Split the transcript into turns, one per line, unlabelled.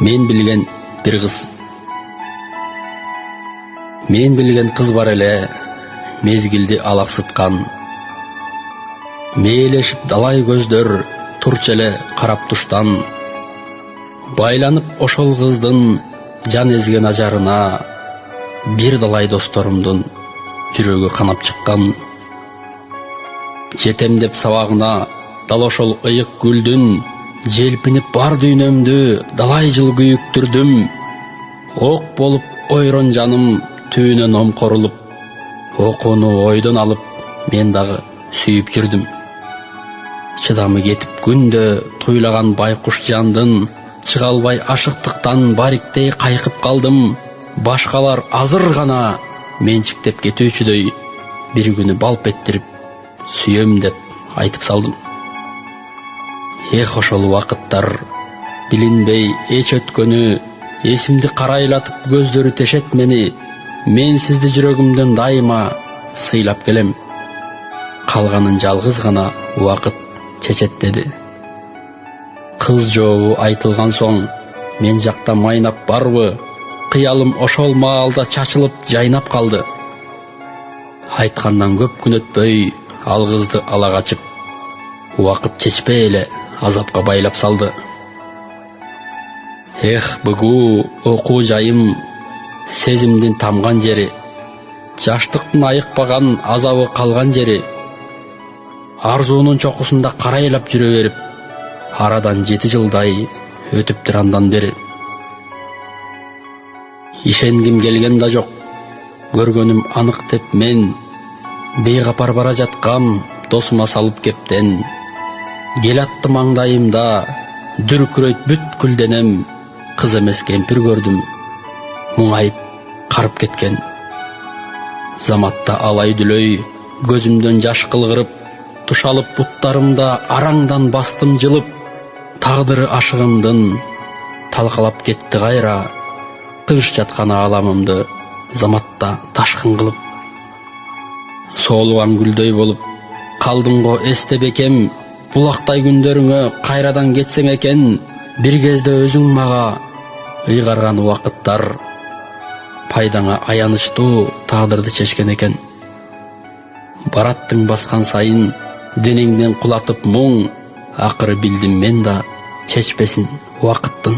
мен билген бир кыз мен билген кыз бар эле мезгилди алаксыткан мээлешип далай көздөр турчу эле карап туштан байланып ошол кыздын жан эзген ажарына бир далай досторумдун жүрөгү канап чыккан жетем деп сабагына дал ошол ыйык гүлдүн желпинип бар дүйнөмдү далай жыл күйүктүрдүм ок болуп ойрон жаным түбүнөн омкорулуп окууну ойдон алып мен дагы сүйүп жүрдүм чыдамы кетип күндө туйлаган байкуш жандын чыга албай ашыктыктан бариктей кайкып калдым башкалар азыр гана менчиктеп кетүүчүдөй бир күнү балп эттирип сүйөм деп айтып салдым. Эх ошол убакыттар билинбей эч өткөнү эсимди карайлатып көздөрү тешет мени мен сизди жүрөгүмдөн дайыма сыйлап келем. Калганын жалгыз гана убакыт чечет деди. Кыз жообу айтылган соң мен жакта майнап барбы? Кыялым ошол маалда чачылып жайнап калды айткандан көп күн өтпөй ал кызды ала качып убакыт чечпей эле азапка байлап салды. Эх бугу окуу жайым сезимдин тамган жери жаштыктын айыкпаган азабы калган жери арзуунун чокусунда карайлап жүрө берип арадан жети жылдай өтүптүр андан бери. Ишенгим келген да жок көргөнүм анык деп мен бейкапар бара жаткам досума салып кептен кел атты маңдайымда дүркүрөйт бүткүл денем кыз эмес кемпир көрдүм муңайып карып кеткен. Заматта алай дүлөй көзүмдөн жаш кылгырып тушалып буттарымда араңдан бастым жылып тагдыры ашыгымдын талкалап кетти кайра тынч жаткан ааламымды заматта ташкын кылып соолуган гүлдөй болуп калдым го эсте бекем булактай күндөрүңө кайрадан кетсең экен бир кезде өзүң мага ыйгарган убакыттар пайдаңа аянычтуу тагдырды чечкен экен бараттың баскан сайын денеңден кулатып мұң ақыры билдим мен да чечпесин убакыттын